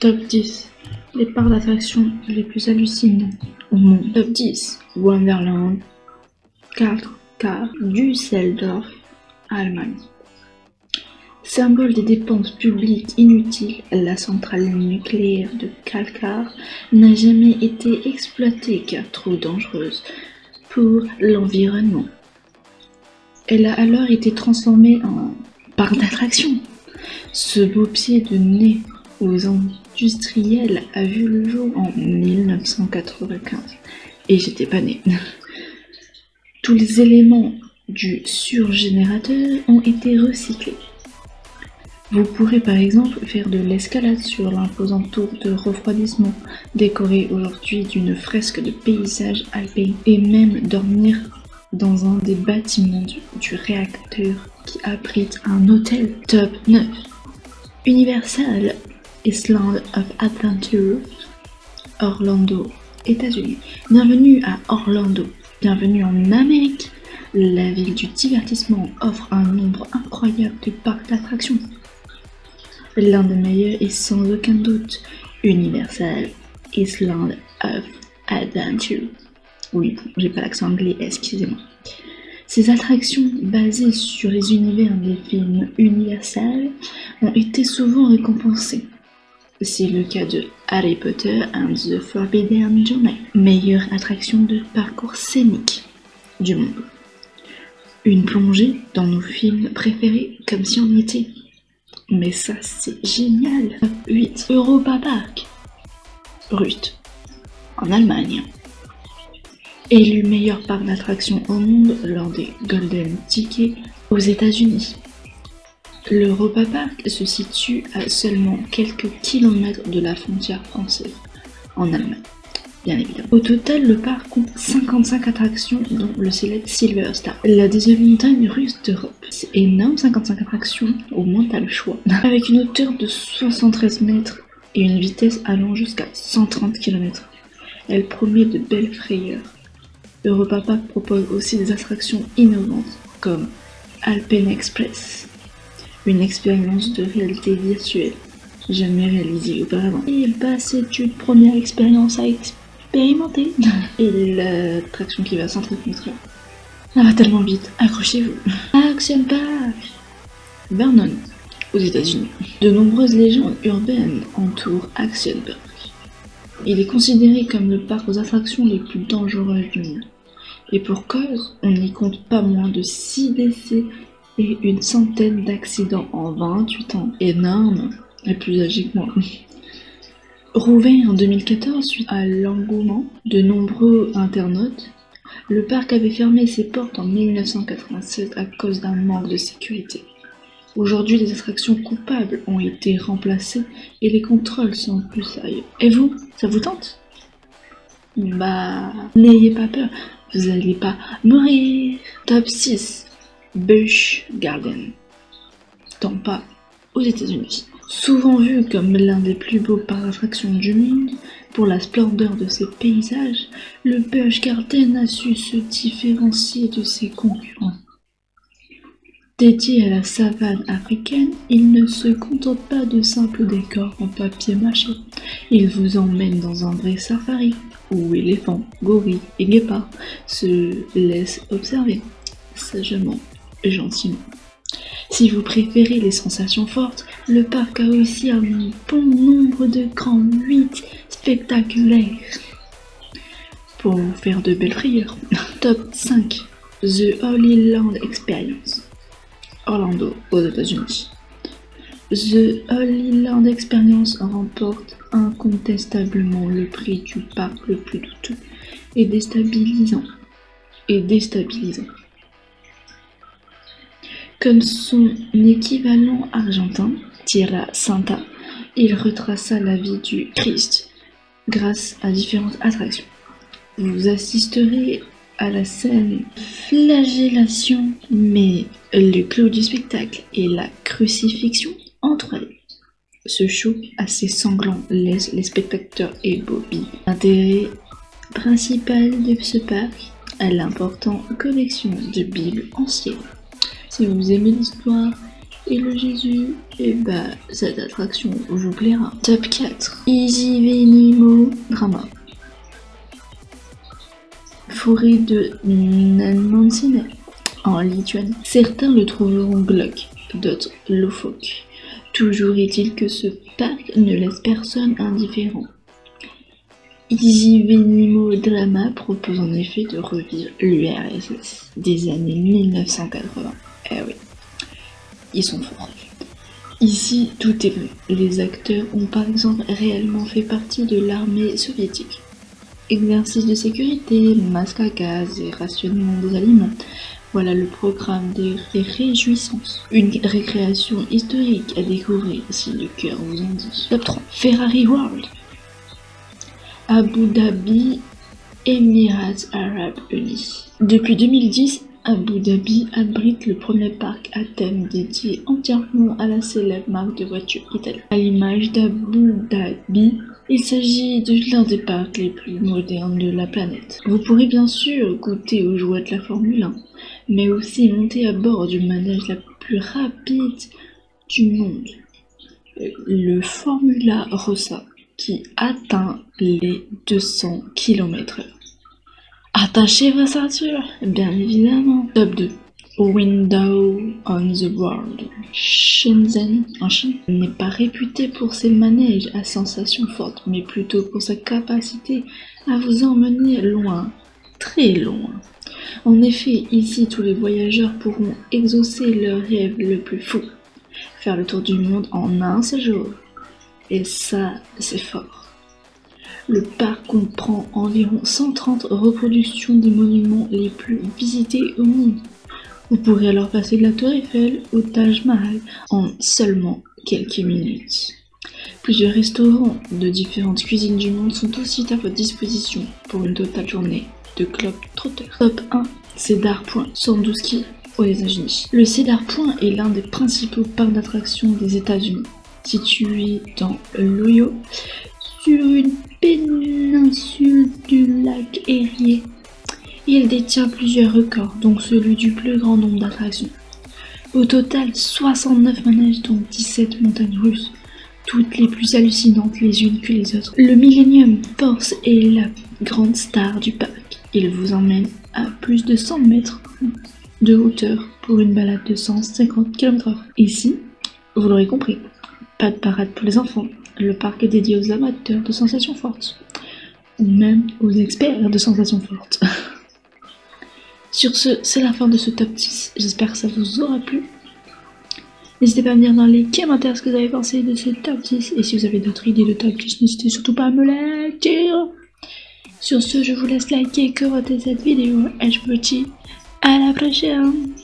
Top 10. Les parcs d'attraction les plus hallucinants au monde. Top 10. Wonderland. 4 car Düsseldorf, Allemagne. Symbole des dépenses publiques inutiles, la centrale nucléaire de Kalkar n'a jamais été exploitée car trop dangereuse pour l'environnement. Elle a alors été transformée en parc d'attraction. Ce beau pied de nez aux industriels a vu le jour en 1995 et j'étais pas née. Tous les éléments du surgénérateur ont été recyclés. Vous pourrez par exemple faire de l'escalade sur l'imposant tour de refroidissement, décoré aujourd'hui d'une fresque de paysage alpin, et même dormir dans un des bâtiments du, réacteur qui abrite un hôtel top 9. Universal Island of Adventure, Orlando, États-Unis. Bienvenue à Orlando, bienvenue en Amérique. La ville du divertissement offre un nombre incroyable de parcs d'attractions. L'un des meilleurs est sans aucun doute Universal Island of Adventure. Oui, j'ai pas l'accent anglais, excusez-moi. Ces attractions basées sur les univers des films Universal ont été souvent récompensées. C'est le cas de Harry Potter and the Forbidden Journey, meilleure attraction de parcours scénique du monde. Une plongée dans nos films préférés comme si on y était. Mais ça c'est génial 8. Europa Park Ruth, en Allemagne. Élu meilleur parc d'attractions au monde lors des Golden Tickets aux États-Unis. L'Europa Park se situe à seulement quelques kilomètres de la frontière française, en Allemagne, bien évidemment. Au total, le parc compte 55 attractions, dont le célèbre Silver Star, la deuxième montagne russe d'Europe. C'est énorme, 55 attractions, au moins t'as le choix. Avec une hauteur de 73 mètres et une vitesse allant jusqu'à 130 km. Elle promet de belles frayeurs. Europa Park propose aussi des attractions innovantes, comme Alpen Express, une expérience de réalité virtuelle jamais réalisée auparavant. Il passe une première expérience à expérimenter et l'attraction qui va s'entretenir. Ça va tellement vite, accrochez-vous. Action Park Vernon, aux États-Unis. De nombreuses légendes urbaines entourent Action Park. Il est considéré comme le parc aux attractions les plus dangereuses du monde. Et pour cause, on n'y compte pas moins de 6 décès une centaine d'accidents en 28 ans. Énorme, et plus âgé que moi. Rouvert en 2014 suite à l'engouement de nombreux internautes, le parc avait fermé ses portes en 1996 à cause d'un manque de sécurité. Aujourd'hui, les attractions coupables ont été remplacées et les contrôles sont plus sérieux. Et vous, ça vous tente? Bah, n'ayez pas peur, vous n'allez pas mourir. Top 6. Busch Garden, Tampa, aux États-Unis. Souvent vu comme l'un des plus beaux parcs d'attractions du monde, pour la splendeur de ses paysages, le Busch Garden a su se différencier de ses concurrents. Dédié à la savane africaine, il ne se contente pas de simples décors en papier mâché. Il vous emmène dans un vrai safari, où éléphants, gorilles et guépards se laissent observer sagement gentiment. Si vous préférez les sensations fortes, le parc a aussi un bon nombre de grands 8 spectaculaires pour vous faire de belles frayeurs. Top 5 The Holy Land Experience Orlando aux États-Unis. The Holy Land Experience remporte incontestablement le prix du parc le plus douteux et déstabilisant. Et déstabilisant. Comme son équivalent argentin, Tierra Santa, il retraça la vie du Christ grâce à différentes attractions. Vous assisterez à la scène flagellation, mais le clou du spectacle est la crucifixion entre elles. Ce show assez sanglant laisse les spectateurs et Bobby. L'intérêt principal de ce parc est l'importante collection de Bibles anciennes. Si vous aimez l'histoire Et le Jésus, et bah, cette attraction vous plaira. Top 4. Easy Venimo Drama. Forêt de Nanmansine en Lituanie. Certains le trouveront glauque, d'autres loufoque. Toujours est-il que ce parc ne laisse personne indifférent. Easy Venimo Drama propose en effet de revivre l'URSS des années 1980. Eh oui, ils sont forts. Ici, tout est vrai. Les acteurs ont par exemple réellement fait partie de l'armée soviétique. Exercice de sécurité, masque à gaz et rationnement des aliments. Voilà le programme des réjouissances. Une récréation historique à découvrir si le cœur vous en dit. Top 3. Ferrari World. Abu Dhabi, Émirats Arabes Unis. Depuis 2010, Abu Dhabi abrite le premier parc à thème dédié entièrement à la célèbre marque de voitures italienne. À l'image d'Abu Dhabi, il s'agit de l'un des parcs les plus modernes de la planète. Vous pourrez bien sûr goûter aux joies de la Formule 1, mais aussi monter à bord du manège la plus rapide du monde, le Formula Rossa qui atteint les 200 km/h. Attachez vos ceintures, bien évidemment. Top 2. Window on the World. Shenzhen, en Chine, n'est pas réputé pour ses manèges à sensations fortes, mais plutôt pour sa capacité à vous emmener loin, très loin. En effet, ici, tous les voyageurs pourront exaucer leur rêve le plus fou, faire le tour du monde en un seul jour. Et ça, c'est fort. Le parc comprend environ 130 reproductions des monuments les plus visités au monde. Vous pourrez alors passer de la Tour Eiffel au Taj Mahal en seulement quelques minutes. Plusieurs restaurants de différentes cuisines du monde sont aussi à votre disposition pour une totale journée de club trotter. Top 1, Cedar Point, 112 kg aux États-Unis. Le Cedar Point est l'un des principaux parcs d'attractions des États-Unis situé dans l'Ohio, sur une péninsule du lac Erie. Il détient plusieurs records, dont celui du plus grand nombre d'attractions. Au total, 69 manèges dont 17 montagnes russes, toutes les plus hallucinantes les unes que les autres. Le Millennium Force est la grande star du parc. Il vous emmène à plus de 100 mètres de hauteur pour une balade de 150 km/h. Ici, vous l'aurez compris, pas de parade pour les enfants. Le parc est dédié aux amateurs de sensations fortes. Ou même aux experts de sensations fortes. Sur ce, c'est la fin de ce top 10. J'espère que ça vous aura plu. N'hésitez pas à me dire dans les commentaires ce que vous avez pensé de ce top 10. Et si vous avez d'autres idées de top 10, n'hésitez surtout pas à me les dire. Sur ce, je vous laisse liker, commenter cette vidéo. Et je vous dis à la prochaine